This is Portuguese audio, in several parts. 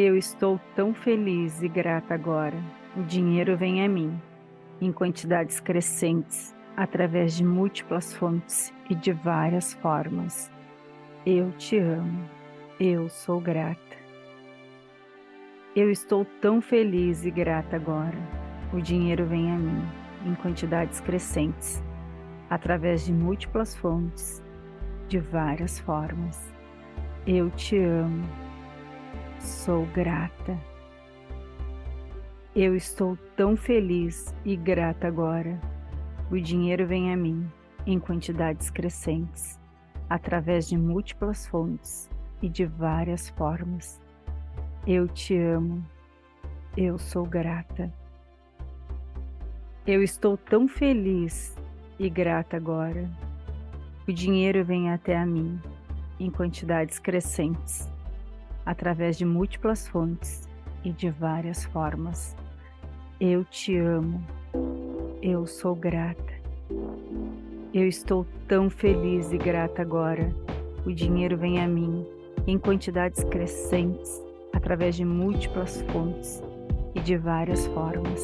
Eu estou tão feliz e grata agora. O dinheiro vem a mim, em quantidades crescentes, através de múltiplas fontes e de várias formas. Eu te amo. Eu sou grata. Eu estou tão feliz e grata agora. O dinheiro vem a mim, em quantidades crescentes, através de múltiplas fontes, de várias formas. Eu te amo. Sou grata. Eu estou tão feliz e grata agora. O dinheiro vem a mim, em quantidades crescentes, através de múltiplas fontes e de várias formas. Eu te amo. Eu sou grata. Eu estou tão feliz e grata agora. O dinheiro vem até a mim, em quantidades crescentes, através de múltiplas fontes e de várias formas. Eu te amo. Eu sou grata. Eu estou tão feliz e grata agora. O dinheiro vem a mim em quantidades crescentes, através de múltiplas fontes e de várias formas.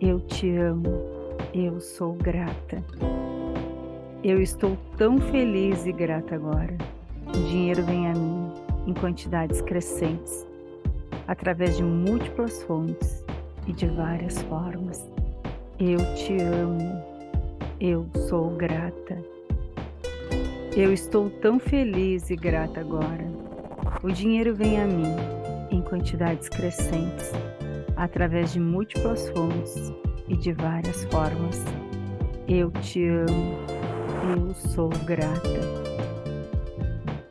Eu te amo. Eu sou grata. Eu estou tão feliz e grata agora. O dinheiro vem a mim em quantidades crescentes, através de múltiplas fontes e de várias formas. Eu te amo. Eu sou grata. Eu estou tão feliz e grata agora. O dinheiro vem a mim em quantidades crescentes, através de múltiplas fontes e de várias formas. Eu te amo. Eu sou grata.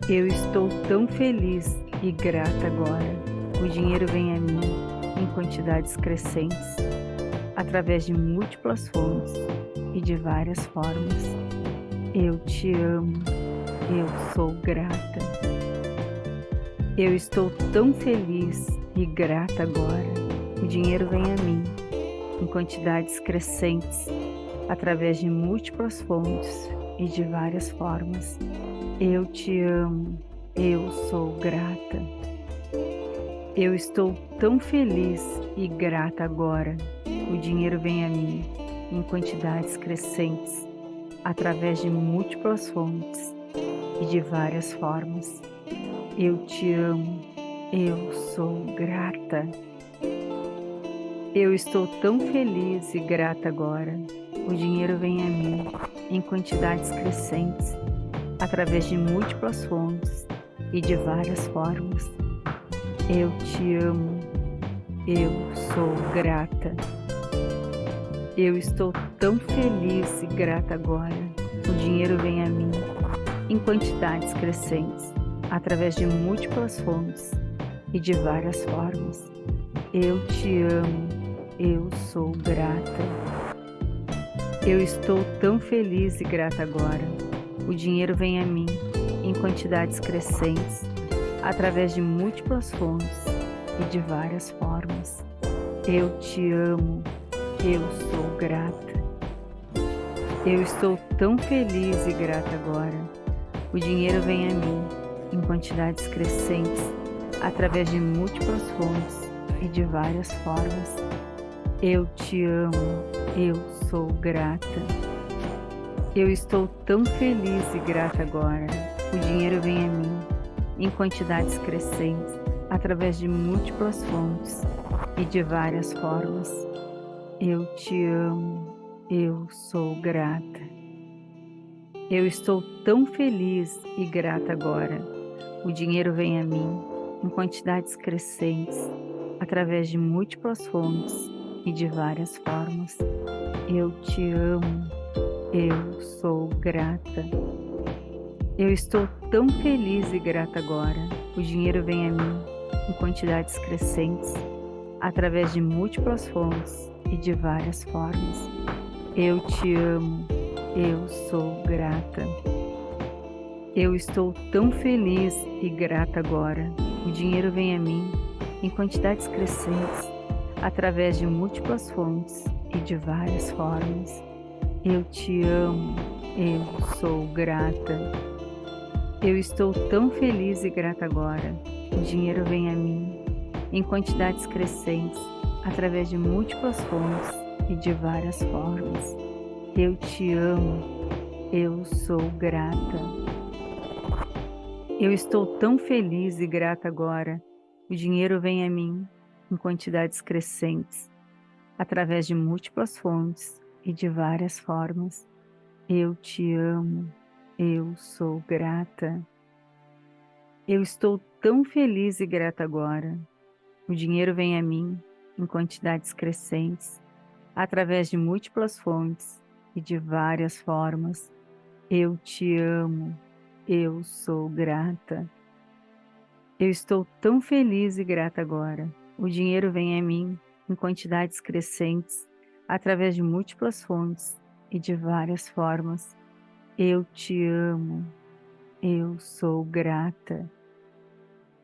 Eu estou tão feliz e grata agora. O dinheiro vem a mim em quantidades crescentes, através de múltiplas fontes e de várias formas. Eu te amo. Eu sou grata. Eu estou tão feliz e grata agora. O dinheiro vem a mim em quantidades crescentes, através de múltiplas fontes e de várias formas. Eu te amo, eu sou grata. Eu estou tão feliz e grata agora. O dinheiro vem a mim em quantidades crescentes, através de múltiplas fontes e de várias formas. Eu te amo, eu sou grata. Eu estou tão feliz e grata agora. O dinheiro vem a mim em quantidades crescentes, através de múltiplas fontes e de várias formas. Eu te amo, eu sou grata. Eu estou tão feliz e grata agora. O dinheiro vem a mim em quantidades crescentes, através de múltiplas fontes e de várias formas. Eu te amo, eu sou grata. Eu estou tão feliz e grata agora o dinheiro vem a mim em quantidades crescentes, através de múltiplas fontes e de várias formas. Eu te amo, eu sou grata. Eu estou tão feliz e grata agora. O dinheiro vem a mim em quantidades crescentes, através de múltiplas fontes e de várias formas. Eu te amo, eu sou grata. Eu estou tão feliz e grata agora. O dinheiro vem a mim em quantidades crescentes, através de múltiplas fontes e de várias formas. Eu te amo. Eu sou grata. Eu estou tão feliz e grata agora. O dinheiro vem a mim em quantidades crescentes, através de múltiplas fontes e de várias formas. Eu te amo. Eu sou grata. Eu estou tão feliz e grata agora. O dinheiro vem a mim em quantidades crescentes, através de múltiplas fontes e de várias formas. Eu te amo. Eu sou grata. Eu estou tão feliz e grata agora. O dinheiro vem a mim em quantidades crescentes, através de múltiplas fontes e de várias formas. Eu te amo, eu sou grata. Eu estou tão feliz e grata agora. O dinheiro vem a mim em quantidades crescentes, através de múltiplas fontes e de várias formas. Eu te amo, eu sou grata. Eu estou tão feliz e grata agora. O dinheiro vem a mim em quantidades crescentes, através de múltiplas fontes e de várias formas. Eu te amo, eu sou grata. Eu estou tão feliz e grata agora. O dinheiro vem a mim em quantidades crescentes, através de múltiplas fontes e de várias formas. Eu te amo, eu sou grata. Eu estou tão feliz e grata agora. O dinheiro vem a mim em quantidades crescentes, através de múltiplas fontes e de várias formas. Eu te amo, eu sou grata.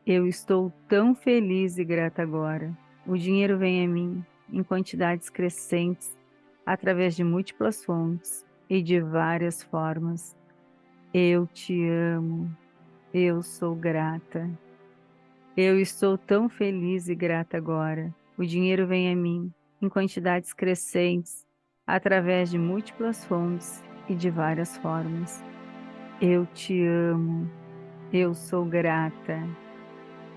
Eu estou tão feliz e grata agora. O dinheiro vem a mim em quantidades crescentes, através de múltiplas fontes e de várias formas. Eu te amo. Eu sou grata. Eu estou tão feliz e grata agora. O dinheiro vem a mim em quantidades crescentes, através de múltiplas fontes e de várias formas. Eu te amo. Eu sou grata.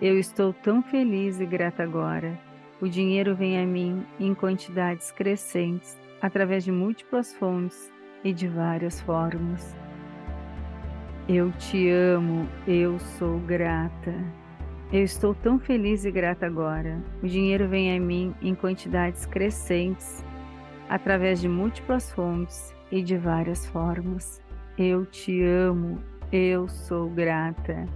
Eu estou tão feliz e grata agora. O dinheiro vem a mim em quantidades crescentes, através de múltiplas fontes e de várias formas. Eu te amo, eu sou grata. Eu estou tão feliz e grata agora. O dinheiro vem a mim em quantidades crescentes, através de múltiplas fontes e de várias formas. Eu te amo, eu sou grata.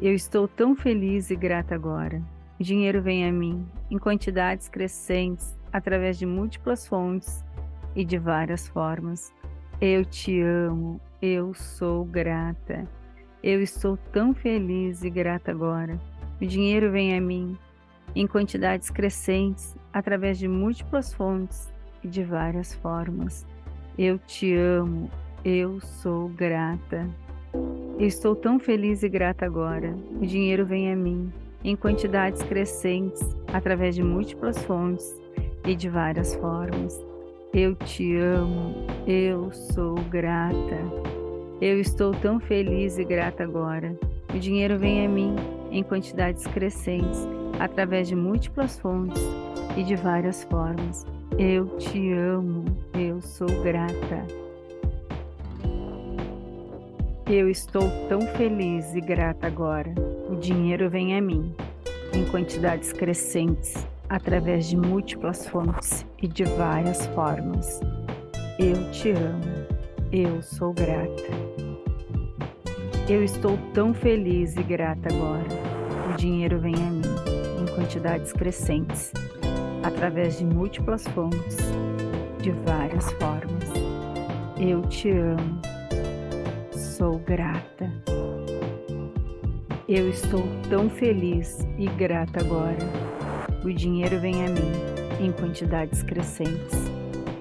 Eu estou tão feliz e grata agora. O dinheiro vem a mim em quantidades crescentes, através de múltiplas fontes e de várias formas. Eu te amo, eu sou grata. Eu estou tão feliz e grata agora. O dinheiro vem a mim em quantidades crescentes, através de múltiplas fontes e de várias formas. Eu te amo, eu sou grata. Eu estou tão feliz e grata agora. O dinheiro vem a mim, em quantidades crescentes, através de múltiplas fontes e de várias formas. Eu te amo, eu sou grata. Eu estou tão feliz e grata agora. O dinheiro vem a mim em quantidades crescentes, através de múltiplas fontes e de várias formas. Eu te amo, eu sou grata. Eu estou tão feliz e grata agora. O dinheiro vem a mim, em quantidades crescentes, através de múltiplas fontes e de várias formas. Eu te amo. Eu sou grata. Eu estou tão feliz e grata agora. O dinheiro vem a mim, em quantidades crescentes, através de múltiplas fontes, de várias formas. Eu te amo sou grata. Eu estou tão feliz e grata agora. O dinheiro vem a mim em quantidades crescentes,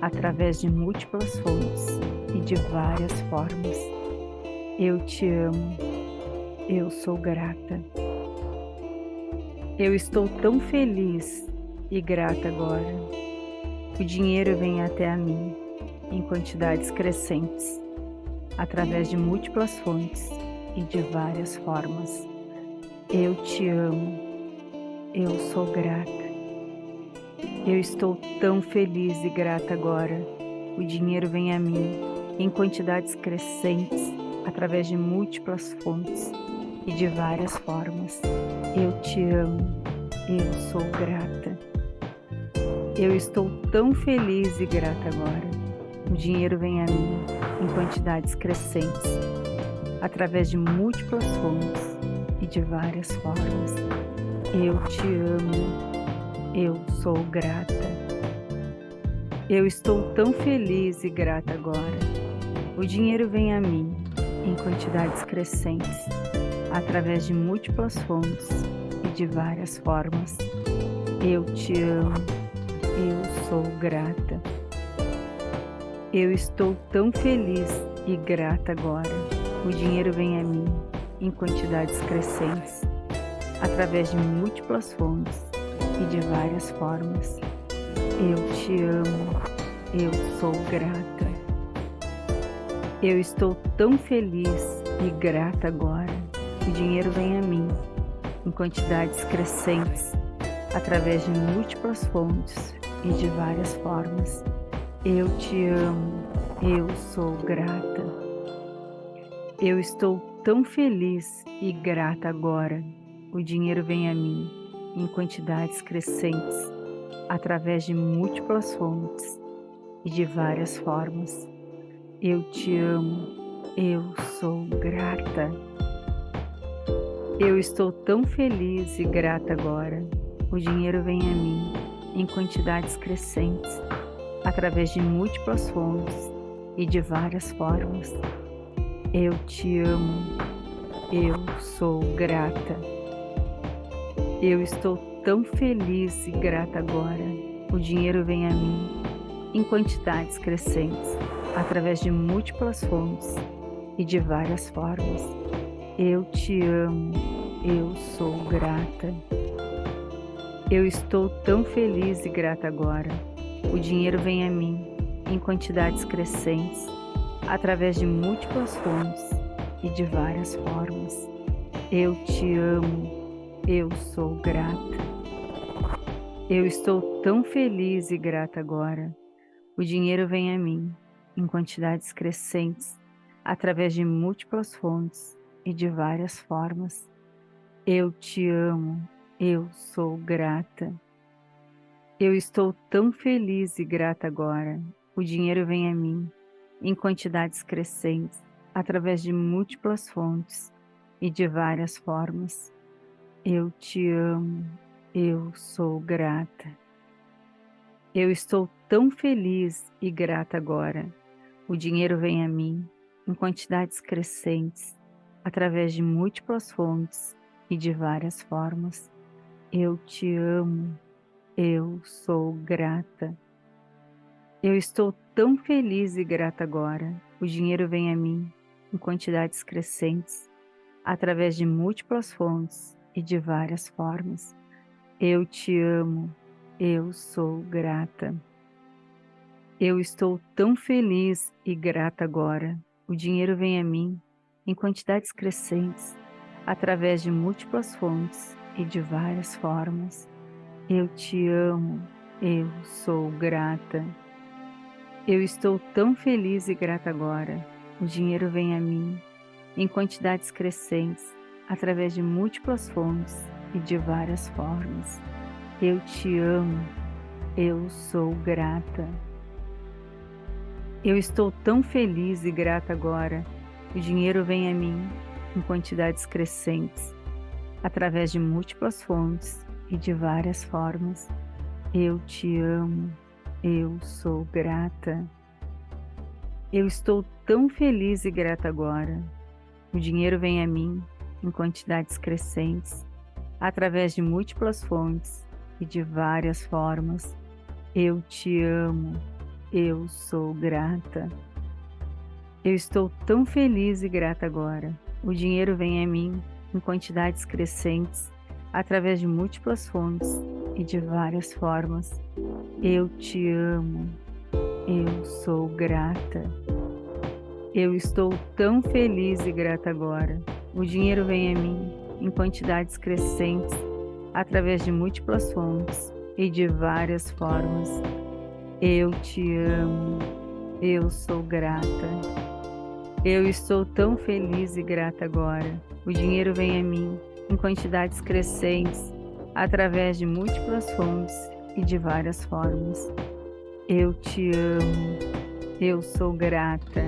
através de múltiplas fontes e de várias formas. Eu te amo. Eu sou grata. Eu estou tão feliz e grata agora. O dinheiro vem até a mim em quantidades crescentes através de múltiplas fontes e de várias formas. Eu te amo, eu sou grata. Eu estou tão feliz e grata agora. O dinheiro vem a mim em quantidades crescentes, através de múltiplas fontes e de várias formas. Eu te amo, eu sou grata. Eu estou tão feliz e grata agora. O dinheiro vem a mim em quantidades crescentes, através de múltiplas fontes e de várias formas. Eu te amo, eu sou grata. Eu estou tão feliz e grata agora. O dinheiro vem a mim em quantidades crescentes, através de múltiplas fontes e de várias formas. Eu te amo, eu sou grata. Eu estou tão feliz e grata agora. O dinheiro vem a mim em quantidades crescentes, através de múltiplas fontes e de várias formas. Eu te amo, eu sou grata. Eu estou tão feliz e grata agora. O dinheiro vem a mim em quantidades crescentes através de múltiplas fontes e de várias formas. Eu te amo, eu sou grata. Eu estou tão feliz e grata agora. O dinheiro vem a mim em quantidades crescentes através de múltiplas fontes e de várias formas. Eu te amo, eu sou grata. Eu estou tão feliz e grata agora. O dinheiro vem a mim em quantidades crescentes, através de múltiplas fontes e de várias formas. Eu te amo, eu sou grata. Eu estou tão feliz e grata agora. O dinheiro vem a mim em quantidades crescentes, através de múltiplas fontes e de várias formas. Eu te amo, eu sou grata. Eu estou tão feliz e grata agora. O dinheiro vem a mim em quantidades crescentes, através de múltiplas fontes e de várias formas. Eu te amo, eu sou grata. Eu estou tão feliz e grata agora. O dinheiro vem a mim em quantidades crescentes, através de múltiplas fontes e de várias formas. Eu te amo, eu sou grata. Eu estou tão feliz e grata agora. O dinheiro vem a mim em quantidades crescentes, através de múltiplas fontes e de várias formas. Eu te amo, eu sou grata. Eu estou tão feliz e grata agora. O dinheiro vem a mim em quantidades crescentes, através de múltiplas fontes e de várias formas. Eu te amo, eu sou grata. Eu estou tão feliz e grata agora. O dinheiro vem a mim em quantidades crescentes, através de múltiplas fontes e de várias formas. Eu te amo, eu sou grata. Eu estou tão feliz e grata agora. O dinheiro vem a mim em quantidades crescentes, através de múltiplas fontes e de várias formas. Eu te amo, eu sou grata. Eu estou tão feliz e grata agora. O dinheiro vem a mim em quantidades crescentes, através de múltiplas fontes e de várias formas. Eu te amo, eu sou grata. Eu estou tão feliz e grata agora. O dinheiro vem a mim em quantidades crescentes, através de múltiplas fontes e de várias formas. Eu te amo, eu sou grata. Eu estou tão feliz e grata agora. O dinheiro vem a mim em quantidades crescentes, através de múltiplas fontes e de várias formas. Eu te amo, eu sou grata. Eu estou tão feliz e grata agora. O dinheiro vem a mim em quantidades crescentes, através de múltiplas fontes e de várias formas. Eu te amo, eu sou grata. Eu estou tão feliz e grata agora. O dinheiro vem a mim em quantidades crescentes, através de múltiplas fontes e de várias formas. Eu te amo, eu sou grata. Eu estou tão feliz e grata agora. O dinheiro vem a mim em quantidades crescentes, através de múltiplas fontes e de várias formas. Eu te amo. Eu sou grata.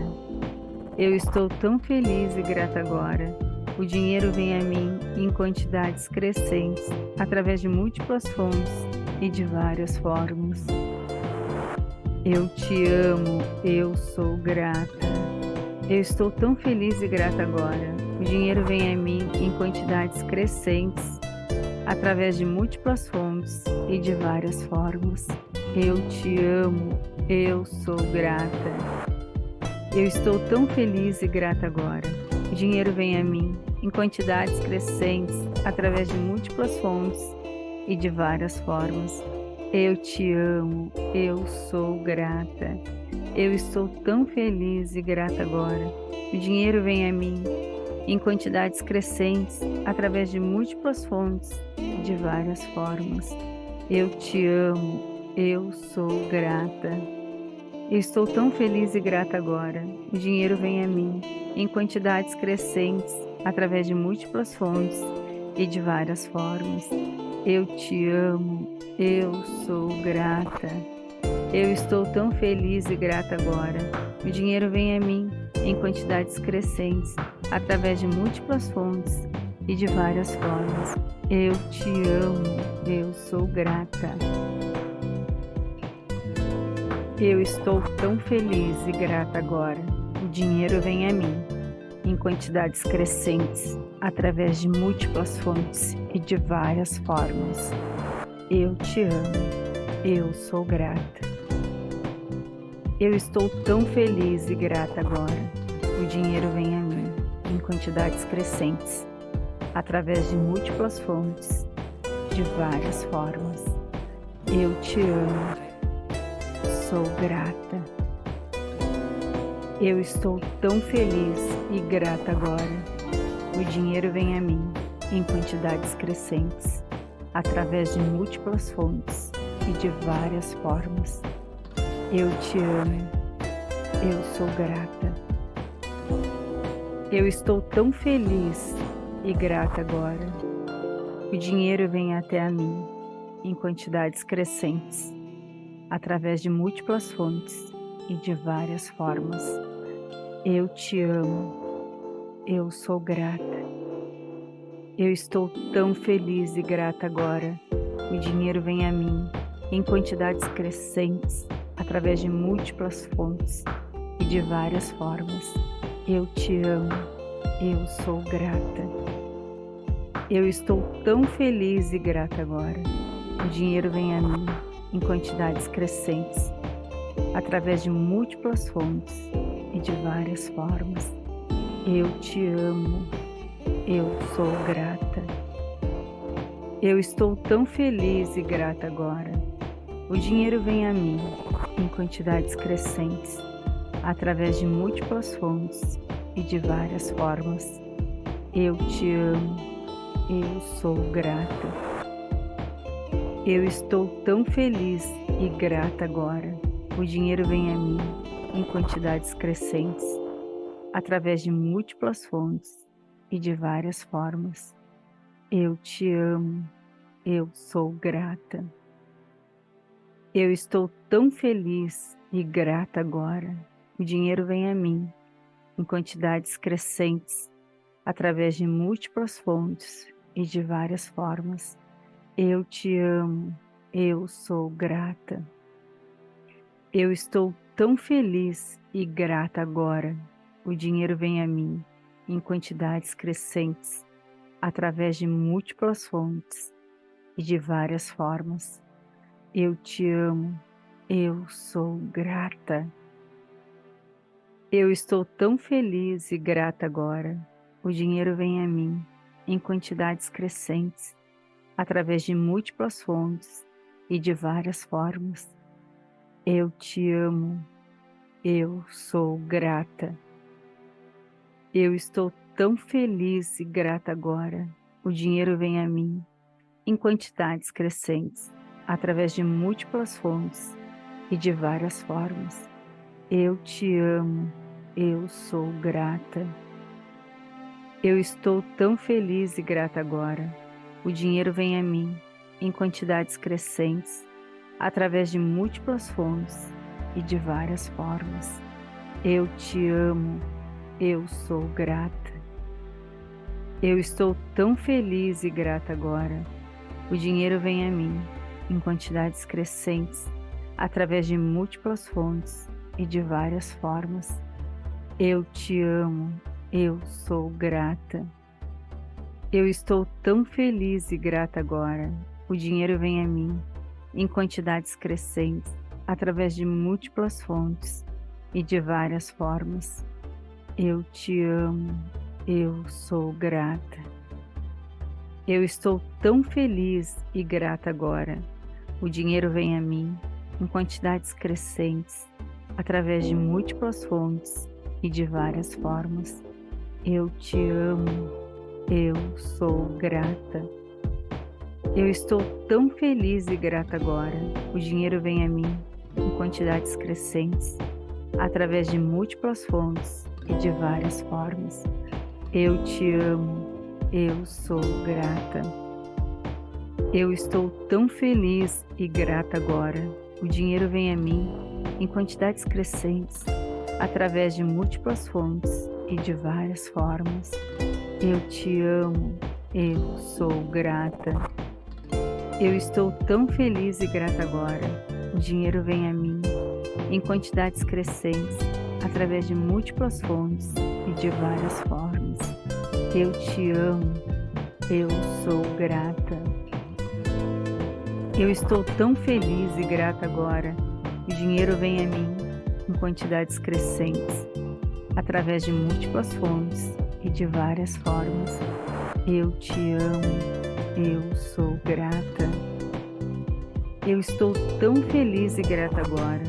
Eu estou tão feliz e grata agora. O dinheiro vem a mim em quantidades crescentes, através de múltiplas fontes e de várias formas. Eu te amo. Eu sou grata. Eu estou tão feliz e grata agora. O dinheiro vem a mim em quantidades crescentes, através de múltiplas fontes e de várias formas. Eu te amo, eu sou grata. Eu estou tão feliz e grata agora. O dinheiro vem a mim em quantidades crescentes, através de múltiplas fontes e de várias formas. Eu te amo, eu sou grata. Eu estou tão feliz e grata agora. O dinheiro vem a mim em quantidades crescentes, através de múltiplas fontes de várias formas. Eu te amo, eu sou grata. Eu estou tão feliz e grata agora. O dinheiro vem a mim em quantidades crescentes, através de múltiplas fontes e de várias formas. Eu te amo, eu sou grata. Eu estou tão feliz e grata agora. O dinheiro vem a mim em quantidades crescentes, através de múltiplas fontes e de várias formas. Eu te amo, eu sou grata. Eu estou tão feliz e grata agora. O dinheiro vem a mim em quantidades crescentes, através de múltiplas fontes e de várias formas. Eu te amo, eu sou grata. Eu estou tão feliz e grata agora. O dinheiro vem a mim em quantidades crescentes, através de múltiplas fontes, de várias formas. Eu te amo, sou grata. Eu estou tão feliz e grata agora. O dinheiro vem a mim em quantidades crescentes, através de múltiplas fontes e de várias formas. Eu te amo, eu sou grata. Eu estou tão feliz e grata agora. O dinheiro vem até a mim em quantidades crescentes, através de múltiplas fontes e de várias formas. Eu te amo. Eu sou grata. Eu estou tão feliz e grata agora. O dinheiro vem a mim em quantidades crescentes, através de múltiplas fontes e de várias formas. Eu te amo, eu sou grata. Eu estou tão feliz e grata agora. O dinheiro vem a mim em quantidades crescentes, através de múltiplas fontes de várias formas. Eu te amo, eu sou grata. Eu estou tão feliz e grata agora. O dinheiro vem a mim em quantidades crescentes, através de múltiplas fontes e de várias formas. Eu te amo, eu sou grata. Eu estou tão feliz e grata agora. O dinheiro vem a mim em quantidades crescentes, através de múltiplas fontes e de várias formas. Eu te amo, eu sou grata. Eu estou tão feliz e grata agora o dinheiro vem a mim em quantidades crescentes, através de múltiplas fontes e de várias formas. Eu te amo, eu sou grata. Eu estou tão feliz e grata agora. O dinheiro vem a mim em quantidades crescentes, através de múltiplas fontes e de várias formas. Eu te amo, eu sou grata. Eu estou tão feliz e grata agora. O dinheiro vem a mim em quantidades crescentes, através de múltiplas fontes e de várias formas. Eu te amo. Eu sou grata. Eu estou tão feliz e grata agora. O dinheiro vem a mim em quantidades crescentes, através de múltiplas fontes e de várias formas. Eu te amo eu sou grata. Eu estou tão feliz e grata agora. O dinheiro vem a mim em quantidades crescentes, através de múltiplas fontes e de várias formas. Eu te amo. Eu sou grata. Eu estou tão feliz e grata agora. O dinheiro vem a mim em quantidades crescentes, através de múltiplas fontes e de várias formas. Eu te amo, eu sou grata. Eu estou tão feliz e grata agora. O dinheiro vem a mim em quantidades crescentes, através de múltiplas fontes e de várias formas. Eu te amo, Eu sou grata. Eu estou tão feliz e grata agora. O dinheiro vem a mim em quantidades crescentes, através de múltiplas fontes e de várias formas. Eu te amo. Eu sou grata. Eu estou tão feliz e grata agora. O dinheiro vem a mim em quantidades crescentes, através de múltiplas fontes e de várias formas. Eu te amo. Eu sou grata. Eu estou tão feliz e grata agora. O dinheiro vem a mim em quantidades crescentes, através de múltiplas fontes e de várias formas. Eu te amo. Eu sou grata. Eu estou tão feliz e grata agora. O dinheiro vem a mim em quantidades crescentes, através de múltiplas fontes e de várias formas. Eu te amo. Eu sou grata. Eu estou tão feliz e grata agora. O dinheiro vem a mim em quantidades crescentes, através de múltiplas fontes e de várias formas. Eu te amo. Eu sou grata. Eu estou tão feliz e grata agora.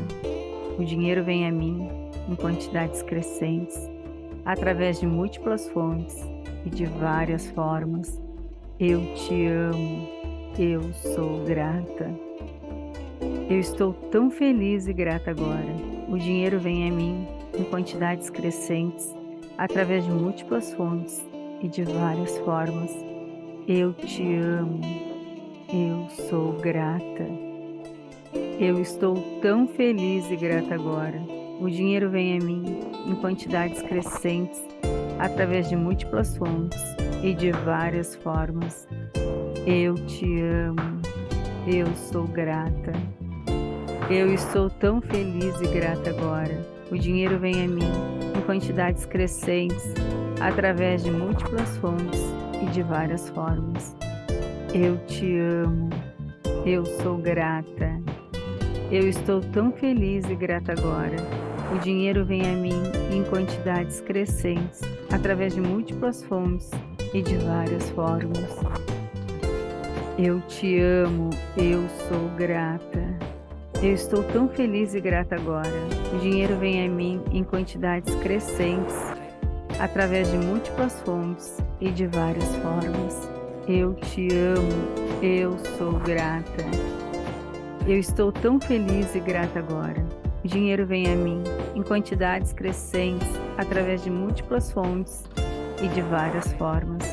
O dinheiro vem a mim em quantidades crescentes, através de múltiplas fontes e de várias formas. Eu te amo, eu sou grata. Eu estou tão feliz e grata agora. O dinheiro vem a mim em quantidades crescentes, através de múltiplas fontes e de várias formas. Eu te amo, eu sou grata. Eu estou tão feliz e grata agora. O dinheiro vem a mim em quantidades crescentes, através de múltiplas fontes e de várias formas. Eu te amo. Eu sou grata. Eu estou tão feliz e grata agora. O dinheiro vem a mim em quantidades crescentes, através de múltiplas fontes e de várias formas. Eu te amo. Eu sou grata. Eu estou tão feliz e grata agora. O dinheiro vem a mim em quantidades crescentes, através de múltiplas fontes e de várias formas. Eu te amo, eu sou grata. Eu estou tão feliz e grata agora. O dinheiro vem a mim em quantidades crescentes, através de múltiplas fontes e de várias formas. Eu te amo, eu sou grata. Eu estou tão feliz e grata agora. O dinheiro vem a mim em quantidades crescentes, através de múltiplas fontes e de várias formas.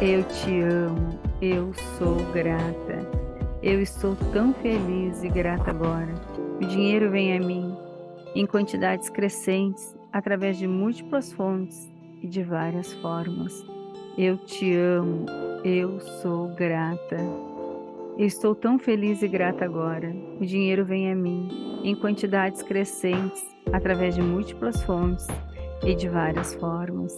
Eu te amo, eu sou grata. Eu estou tão feliz e grata agora. O dinheiro vem a mim em quantidades crescentes, através de múltiplas fontes e de várias formas. Eu te amo, eu sou grata. Eu estou tão feliz e grata agora. O dinheiro vem a mim em quantidades crescentes, através de múltiplas fontes e de várias formas.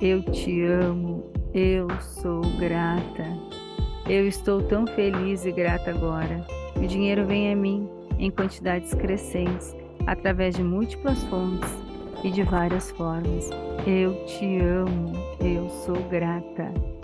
Eu te amo, eu sou grata. Eu estou tão feliz e grata agora. O dinheiro vem a mim em quantidades crescentes, através de múltiplas fontes e de várias formas. Eu te amo, eu sou grata.